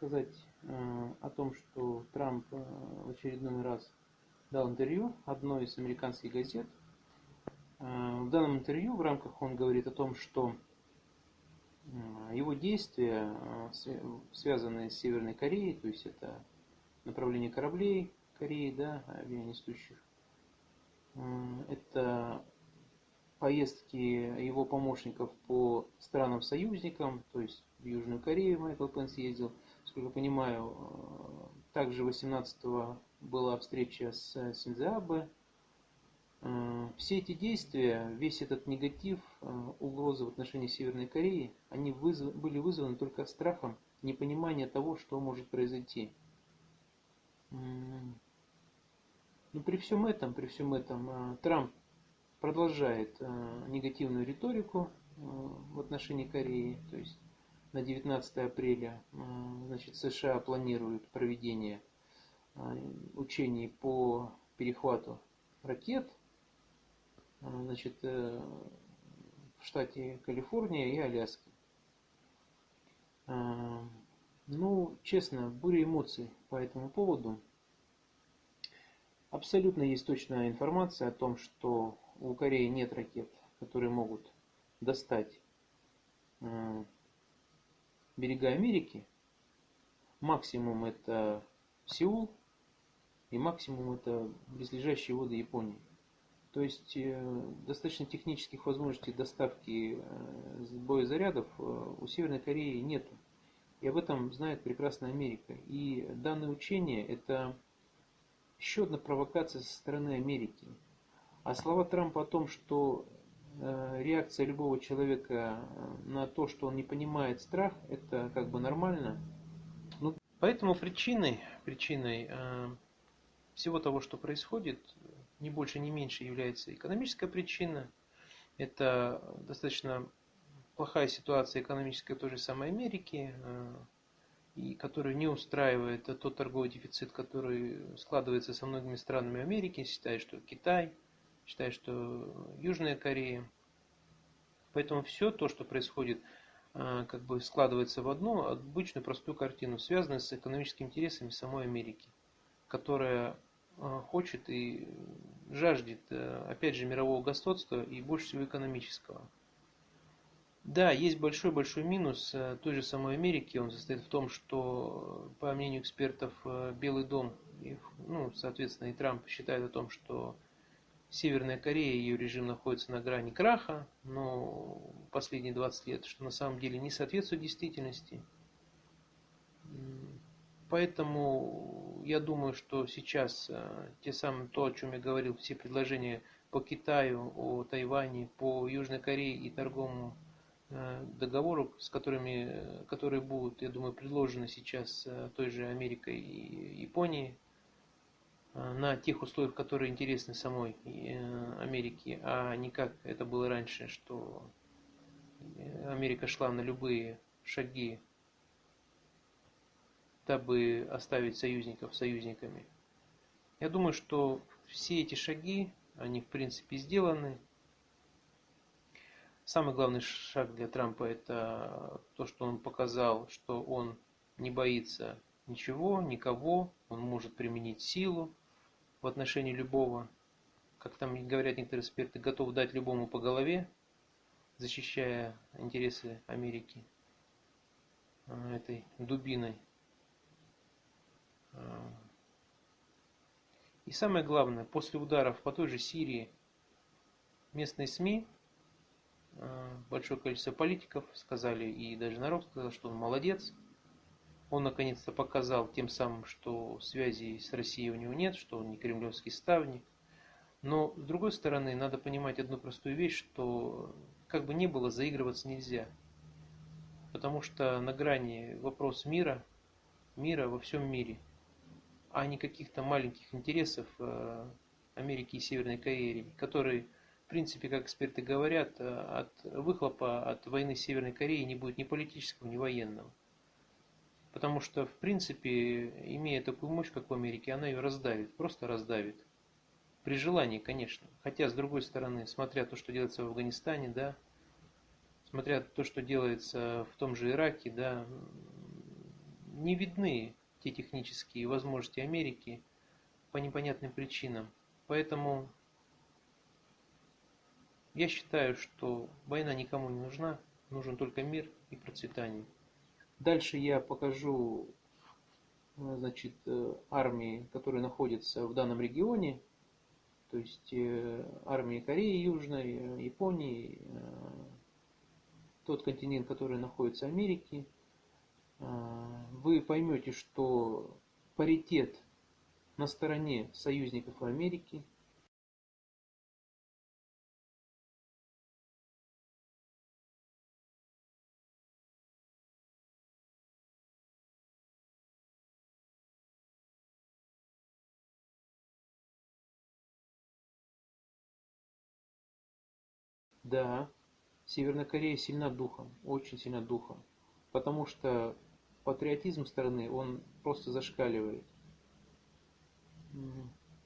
сказать э, о том, что Трамп э, в очередной раз дал интервью одной из американских газет. Э, в данном интервью в рамках он говорит о том, что его действия, связанные с Северной Кореей, то есть это направление кораблей Кореи, да, авианесущих, это поездки его помощников по странам-союзникам, то есть в Южную Корею Майкл Пенс ездил, сколько понимаю, э, также 18-го была встреча с Синдзабе. Э, все эти действия, весь этот негатив, э, угрозы в отношении Северной Кореи, они вызв... были вызваны только страхом непонимания того, что может произойти. Но при всем этом, при всем этом, Трамп продолжает негативную риторику в отношении Кореи. То есть на 19 апреля э, значит, США планируют проведение учений по перехвату ракет значит, в штате Калифорния и Аляска. Ну, честно, буря эмоций по этому поводу. Абсолютно есть точная информация о том, что у Кореи нет ракет, которые могут достать э, берега Америки. Максимум это Сеул и максимум это близлежащие воды Японии. То есть э, достаточно технических возможностей доставки э, боезарядов у Северной Кореи нету. И об этом знает прекрасно Америка. И данное учение это еще одна провокация со стороны Америки. А слова Трампа о том, что э, реакция любого человека э, на то, что он не понимает страх, это как бы нормально. Ну, поэтому причиной, причиной э, всего того, что происходит, не больше, не меньше является экономическая причина. Это достаточно плохая ситуация экономическая той же самой Америки, и который не устраивает тот торговый дефицит, который складывается со многими странами Америки, считает, что Китай – считает, что Южная Корея. Поэтому все то, что происходит, а, как бы складывается в одну обычную простую картину, связанную с экономическими интересами самой Америки, которая а, хочет и жаждет, э, опять же, мирового господства и больше всего экономического. Да, есть большой-большой минус э, той же самой Америки. Он состоит в том, что, по мнению экспертов, э, Белый дом, ну, соответственно, и Трамп считает о том, что Северная Корея, ее режим находится на грани краха, но последние 20 лет, что на самом деле не соответствует действительности. Поэтому я думаю, что сейчас э, те самые, то, о чем я говорил, все предложения по Китаю, о Тайване, по Южной Корее и торговому э, договору, с которыми, которые будут, я думаю, предложены сейчас э, той же Америкой и Японией, Э, на тех условиях, которые интересны самой э, Америке, а не как это было раньше, что Америка шла на любые шаги, дабы оставить союзников союзниками. Я думаю, что все эти шаги, они в принципе сделаны. Самый главный шаг для Трампа это то, что он показал, что он не боится ничего, никого, он может применить силу, в отношении любого, как там говорят некоторые эксперты, готов дать любому по голове, защищая интересы Америки а, этой дубиной. А. И самое главное, после ударов по той же Сирии местные СМИ, а, большое количество политиков сказали, и даже народ сказал, что он молодец, он наконец-то показал тем самым, что связи с Россией у него нет, что он не кремлевский ставник. Но с другой стороны, надо понимать одну простую вещь, что как бы ни было, заигрываться нельзя. Потому что на грани вопрос мира, мира во всем мире, а не каких-то маленьких интересов э, Америки и Северной Кореи, которые, в принципе, как эксперты говорят, э, от выхлопа от войны Северной Кореи не будет ни политического, ни военного. Потому что, в принципе, имея такую мощь, как в Америке, она ее раздавит, просто раздавит. При желании, конечно. Хотя, с другой стороны, смотря то, что делается в Афганистане, да, смотря то, что делается в том же Ираке, да, не видны те технические возможности Америки по непонятным причинам. Поэтому я считаю, что война никому не нужна, нужен только мир и процветание. Дальше я покажу э, значит, э, армии, которые находятся в данном регионе, то есть э, армии Кореи Южной, Японии, тот континент, который находится в Америке, вы поймете, что паритет на стороне союзников Америки – Да, Северная Корея сильна духом, очень сильна духом, потому что патриотизм страны, он просто зашкаливает.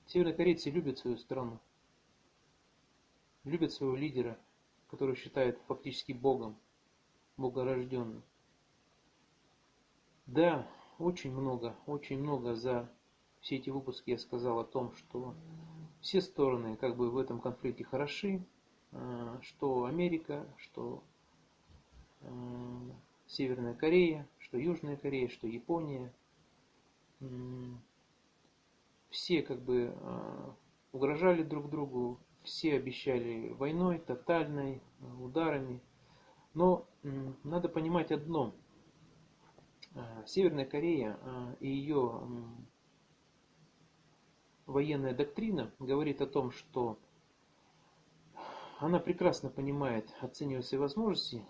Северные корейцы любят свою страну, любят своего лидера, который считают фактически богом, богорожденным. Да, очень много, очень много за все эти выпуски я сказал о том, что все стороны как бы в этом конфликте хороши, что Америка, что э, Северная Корея, что Южная Корея, что Япония. Все как бы э, угрожали друг другу, все обещали войной, тотальной, ударами. Но надо понимать одно. Северная Корея и ее военная доктрина говорит о том, что она прекрасно понимает, оценивая свои возможности,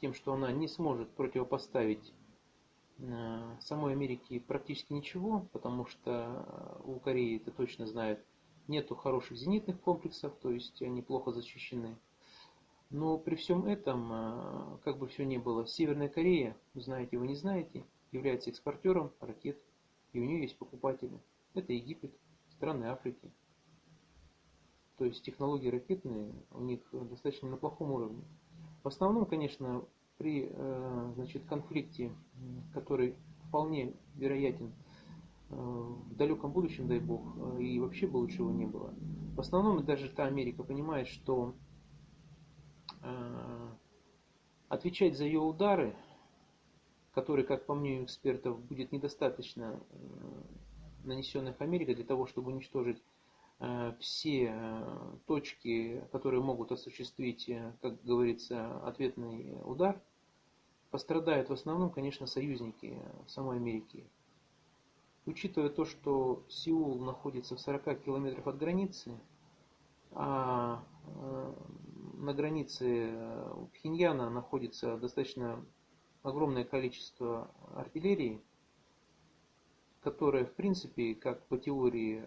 тем, что она не сможет противопоставить э, самой Америке практически ничего, потому что у Кореи, это точно знают, нету хороших зенитных комплексов, то есть они плохо защищены. Но при всем этом, э, как бы все ни было, Северная Корея, знаете вы не знаете, является экспортером ракет, и у нее есть покупатели. Это Египет, страны Африки. То есть технологии ракетные у них достаточно на плохом уровне. В основном, конечно, при э, значит, конфликте, который вполне вероятен э, в далеком будущем, дай бог, э, и вообще бы лучше его не было. В основном даже та Америка понимает, что отвечать за ее удары, которые, как по мнению экспертов, будет недостаточно нанесенных Америкой для того, чтобы уничтожить все э, точки, которые могут осуществить, э, как говорится, ответный удар, пострадают в основном, конечно, союзники самой Америки. Учитывая то, что Сеул находится в 40 километрах от границы, а на границе Пхеньяна находится достаточно огромное количество артиллерии, которая, в принципе, как по теории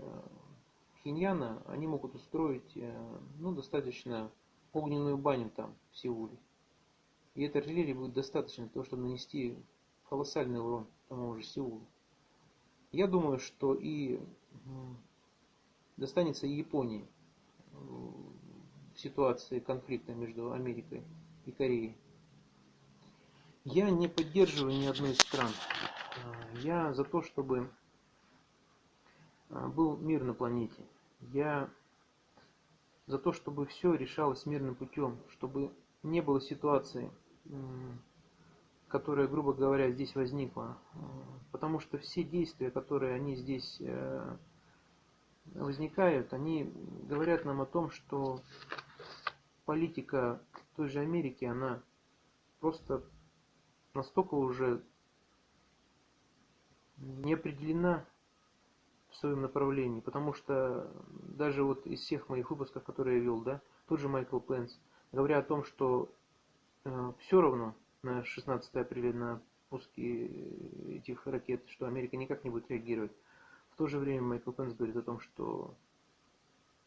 Пхеньяна, они могут устроить э, ну, достаточно огненную баню там, в Сеуле. И этой артиллерии будет достаточно для того, чтобы нанести колоссальный урон тому же Сеулу. Я думаю, что и достанется и Японии в ситуации конфликта между Америкой и Кореей. Я не поддерживаю ни одной из стран. Э, я за то, чтобы а, был мир на планете. Я за то, чтобы все решалось мирным путем, чтобы не было ситуации, которая, грубо говоря, здесь возникла. Потому что все действия, которые они здесь э, возникают, они говорят нам о том, что политика той же Америки, она просто настолько уже не определена в своем направлении, потому что даже вот из всех моих выпусков, которые я вел, да, тот же Майкл Пенс, говоря о том, что э, все равно на 16 апреля на пуски этих ракет, что Америка никак не будет реагировать. В то же время Майкл Пенс говорит о том, что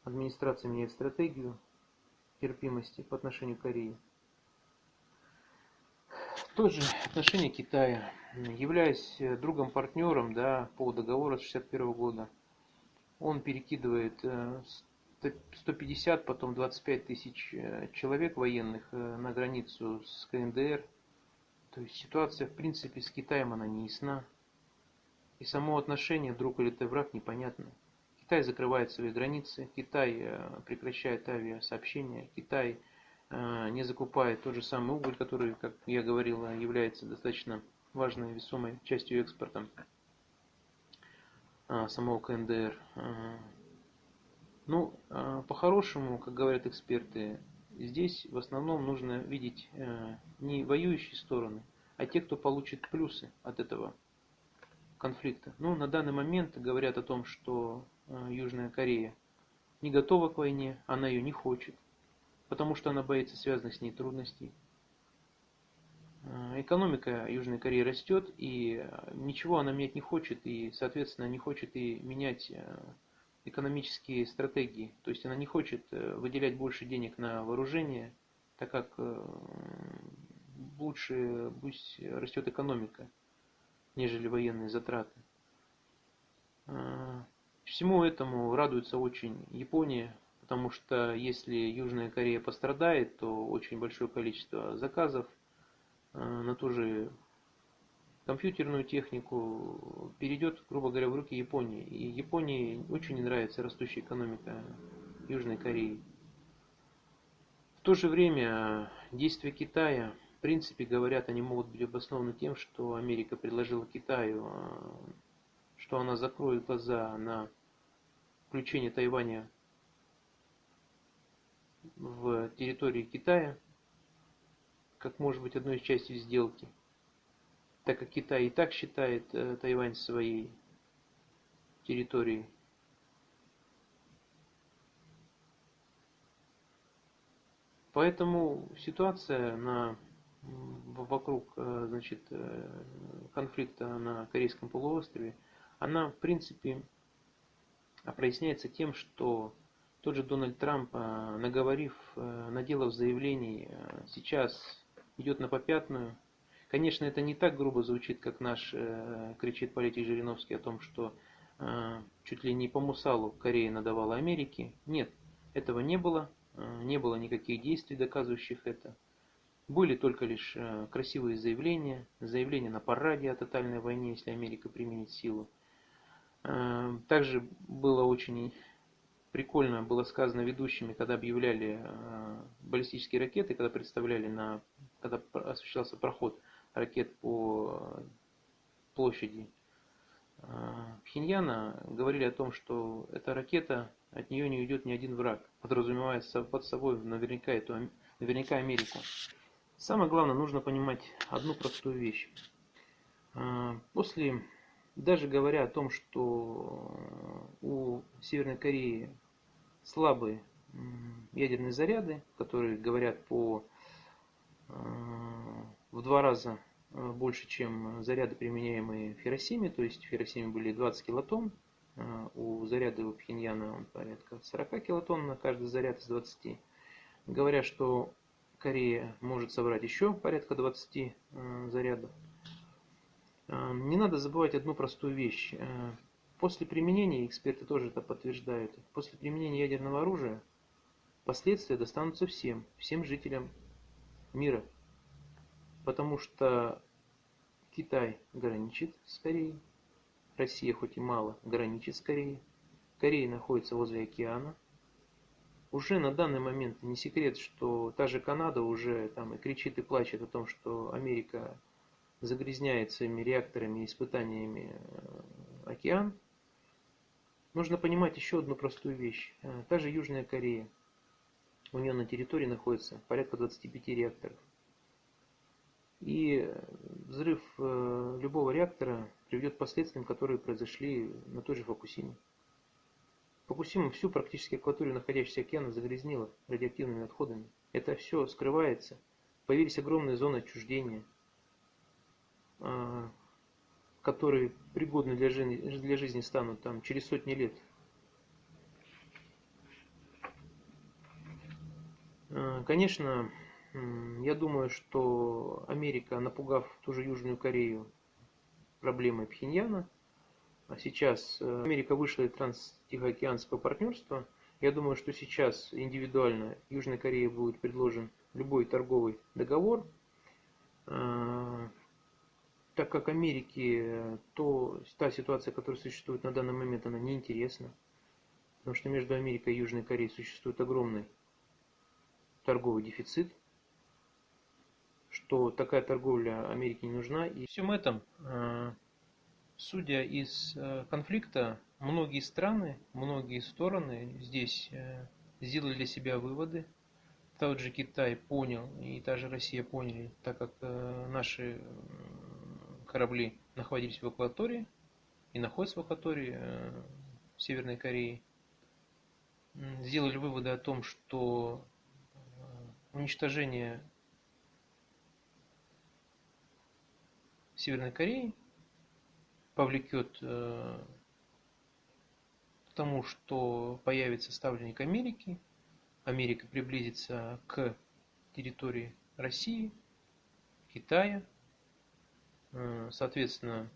администрация меняет стратегию терпимости по отношению к Корее. Тоже отношение Китая. Являясь э, другом-партнером да, по договору с 61 года, он перекидывает 150, э, потом 25 тысяч э, человек военных на границу с КНДР. То есть ситуация, в принципе, с Китаем, она не ясна. И само отношение друг или ты враг непонятно. Китай закрывает свои границы, Китай прекращает авиасообщения, Китай не закупает тот же самый уголь, который, как я говорил, является достаточно важной весомой частью экспорта э, самого КНДР. Ну, по-хорошему, как говорят эксперты, здесь в основном нужно видеть не воюющие стороны, а те, кто получит плюсы от этого конфликта. Ну, на данный момент говорят о том, что э, Южная Корея не готова к войне, она ее не хочет, потому что она боится связанных с ней трудностей. Э, экономика Южной Кореи растет, и э, ничего она менять не хочет, и, соответственно, не хочет и менять экономические стратегии. То есть она не хочет выделять больше денег на вооружение, так как лучше пусть растет экономика нежели военные затраты. Всему этому радуется очень Япония, потому что если Южная Корея пострадает, то очень большое количество заказов на ту же компьютерную технику перейдет, грубо говоря, в руки Японии. И Японии очень не нравится растущая экономика Южной Кореи. В то же время действия Китая принципе, говорят, они могут быть обоснованы тем, что Америка предложила Китаю, а, что она закроет глаза на включение Тайваня в территории Китая, как может быть одной из частей сделки, так как Китай и так считает э, Тайвань своей территорией. Поэтому ситуация на вокруг э, значит, э, конфликта на Корейском полуострове, она в принципе проясняется тем, что тот же Дональд Трамп, э, наговорив, наделав заявлений, сейчас идет на попятную. Конечно, это не так грубо звучит, как наш кричит политик Жириновский о том, что чуть ли не по мусалу Корея надавала Америке. Нет, этого не было, не было никаких действий, доказывающих это. Были только лишь э, красивые заявления, заявления на параде о тотальной войне, если Америка применит силу. Э, также было очень прикольно, было сказано ведущими, когда объявляли э, баллистические ракеты, когда представляли, на, когда осуществлялся проход ракет по площади Пхеньяна, говорили о том, что эта ракета, от нее не уйдет ни один враг, подразумевая под собой наверняка, эту, наверняка Америку. Самое главное, нужно понимать одну простую вещь. А, после, даже говоря о том, что у Северной Кореи слабые ядерные заряды, которые говорят по а, в два раза а, больше, чем заряды, применяемые в Хиросиме, то есть в Хиросиме были 20 килотонн, у заряда у Пхеньяна он порядка 40 килотонн на каждый заряд из 20. Говорят, что Корея может собрать еще порядка 20 э, зарядов. Э, не надо забывать одну простую вещь. После применения, эксперты тоже это подтверждают, после применения ядерного оружия последствия достанутся всем, всем жителям мира. Потому что Китай граничит с Кореей, Россия хоть и мало граничит с Кореей, Корея находится возле океана, уже на данный момент не секрет, что та же Канада уже там и кричит и плачет о том, что Америка загрязняет своими реакторами и испытаниями э, океан. Нужно понимать еще одну простую вещь. Э, та же Южная Корея. У нее на территории находится порядка 25 реакторов. И взрыв э, любого реактора приведет к последствиям, которые произошли на той же Фокусиме. Фукусима всю практически акваторию находящегося океана загрязнила радиоактивными отходами. Это все скрывается. Появились огромные зоны отчуждения, а, которые пригодны для жизни, для жизни станут там через сотни лет. А, конечно, я думаю, что Америка, напугав ту же Южную Корею проблемой Пхеньяна, а сейчас э, Америка вышла из транстихоокеанского партнерства. Я думаю, что сейчас индивидуально Южной Корее будет предложен любой торговый договор. Э, так как Америке то, та ситуация, которая существует на данный момент, она неинтересна. Потому что между Америкой и Южной Кореей существует огромный торговый дефицит, что такая торговля Америке не нужна. И всем этом, э, судя из э, конфликта, многие страны, многие стороны здесь э, сделали для себя выводы. Тот же Китай понял, и та же Россия поняли, так как наши корабли находились в акватории и находятся в акватории Северной Кореи, сделали выводы о том, что уничтожение Северной Кореи повлекет э, к тому, что появится ставленник Америки, Америка приблизится к территории России, Китая, э, соответственно,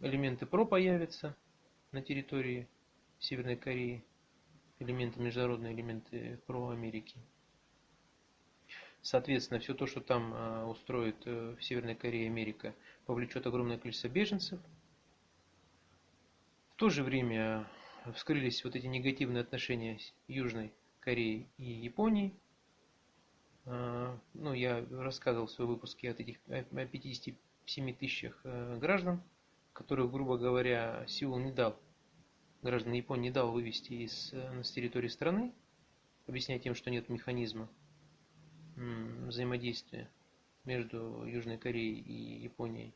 элементы ПРО появятся на территории Северной Кореи, элементы, международные элементы ПРО Америки. Соответственно, все то, что там э, устроит э, в Северной Корее Америка, повлечет огромное количество беженцев. В то же время вскрылись вот эти негативные отношения Южной Кореи и Японии. Э, ну, я рассказывал в своем выпуске от этих, о 57 тысячах граждан, которых, грубо говоря, Сеул не дал граждан Японии не дал вывести из, э, с территории страны, объясняя тем, что нет механизма взаимодействия между Южной Кореей и Японией.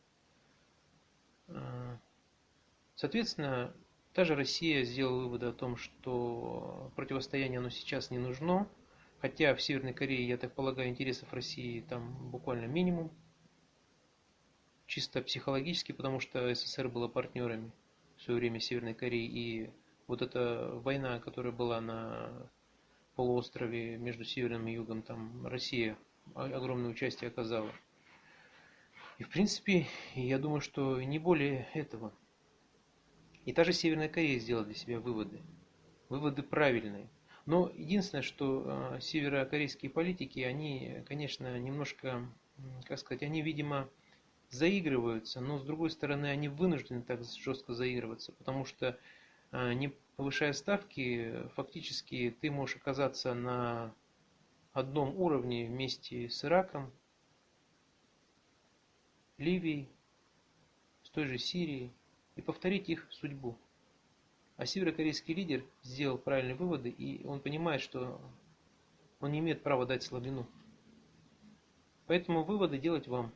Соответственно, та же Россия сделала выводы о том, что противостояние оно сейчас не нужно, хотя в Северной Корее, я так полагаю, интересов России там буквально минимум, чисто психологически, потому что СССР было партнерами в свое время Северной Кореи. И вот эта война, которая была на полуострове между Севером и Югом, там Россия огромное участие оказала. И в принципе, я думаю, что не более этого. И та же Северная Корея сделала для себя выводы. Выводы правильные. Но единственное, что э, северокорейские политики, они, конечно, немножко, как сказать, они, видимо, заигрываются, но с другой стороны они вынуждены так жестко заигрываться, потому что а, не повышая ставки, фактически ты можешь оказаться на одном уровне вместе с Ираком, Ливией, с той же Сирией и повторить их судьбу. А северокорейский лидер сделал правильные выводы, и он понимает, что он не имеет права дать слабину. Поэтому выводы делать вам.